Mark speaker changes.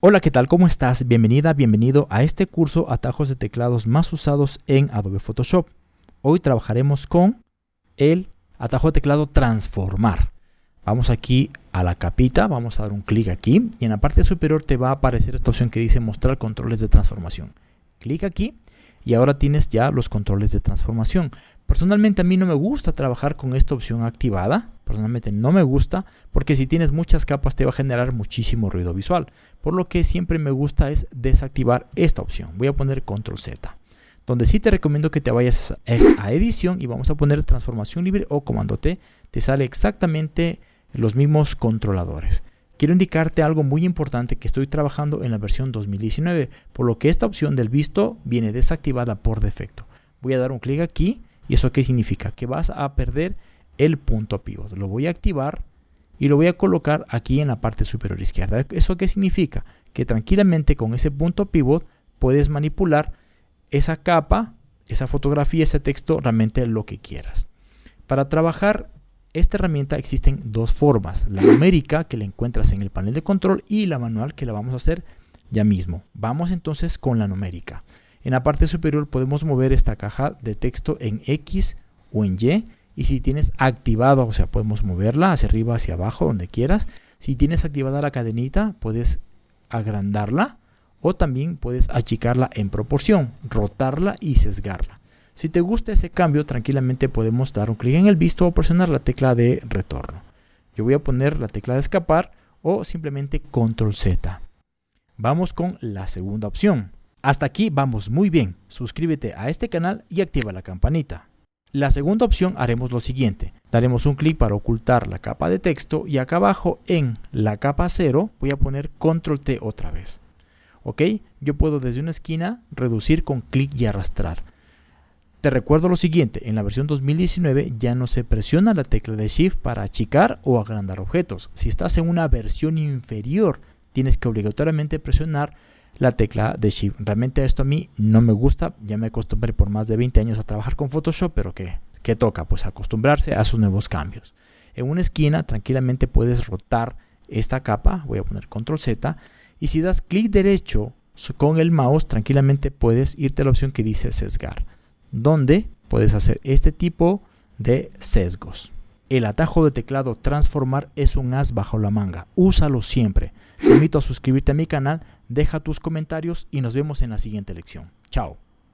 Speaker 1: Hola, ¿qué tal? ¿Cómo estás? Bienvenida, bienvenido a este curso Atajos de teclados más usados en Adobe Photoshop. Hoy trabajaremos con el atajo de teclado transformar. Vamos aquí a la capita, vamos a dar un clic aquí y en la parte superior te va a aparecer esta opción que dice mostrar controles de transformación. Clic aquí y ahora tienes ya los controles de transformación. Personalmente a mí no me gusta trabajar con esta opción activada, personalmente no me gusta porque si tienes muchas capas te va a generar muchísimo ruido visual, por lo que siempre me gusta es desactivar esta opción. Voy a poner control Z, donde sí te recomiendo que te vayas a edición y vamos a poner transformación libre o comando T, te sale exactamente los mismos controladores. Quiero indicarte algo muy importante que estoy trabajando en la versión 2019, por lo que esta opción del visto viene desactivada por defecto. Voy a dar un clic aquí ¿Y eso qué significa? Que vas a perder el punto pivot. Lo voy a activar y lo voy a colocar aquí en la parte superior izquierda. ¿Eso qué significa? Que tranquilamente con ese punto pivot puedes manipular esa capa, esa fotografía, ese texto, realmente lo que quieras. Para trabajar esta herramienta existen dos formas. La numérica que la encuentras en el panel de control y la manual que la vamos a hacer ya mismo. Vamos entonces con la numérica. En la parte superior podemos mover esta caja de texto en X o en Y. Y si tienes activado, o sea, podemos moverla hacia arriba, hacia abajo, donde quieras. Si tienes activada la cadenita, puedes agrandarla o también puedes achicarla en proporción, rotarla y sesgarla. Si te gusta ese cambio, tranquilamente podemos dar un clic en el visto o presionar la tecla de retorno. Yo voy a poner la tecla de escapar o simplemente control Z. Vamos con la segunda opción. Hasta aquí vamos muy bien. Suscríbete a este canal y activa la campanita. La segunda opción haremos lo siguiente. Daremos un clic para ocultar la capa de texto y acá abajo en la capa 0 voy a poner control T otra vez. ¿Ok? Yo puedo desde una esquina reducir con clic y arrastrar. Te recuerdo lo siguiente, en la versión 2019 ya no se presiona la tecla de Shift para achicar o agrandar objetos. Si estás en una versión inferior, tienes que obligatoriamente presionar la tecla de Shift. Realmente esto a mí no me gusta, ya me acostumbré por más de 20 años a trabajar con Photoshop, pero ¿qué, toca? Pues acostumbrarse a sus nuevos cambios. En una esquina tranquilamente puedes rotar esta capa, voy a poner control Z, y si das clic derecho con el mouse, tranquilamente puedes irte a la opción que dice sesgar, donde puedes hacer este tipo de sesgos. El atajo de teclado transformar es un as bajo la manga. Úsalo siempre. Te invito a suscribirte a mi canal, deja tus comentarios y nos vemos en la siguiente lección. Chao.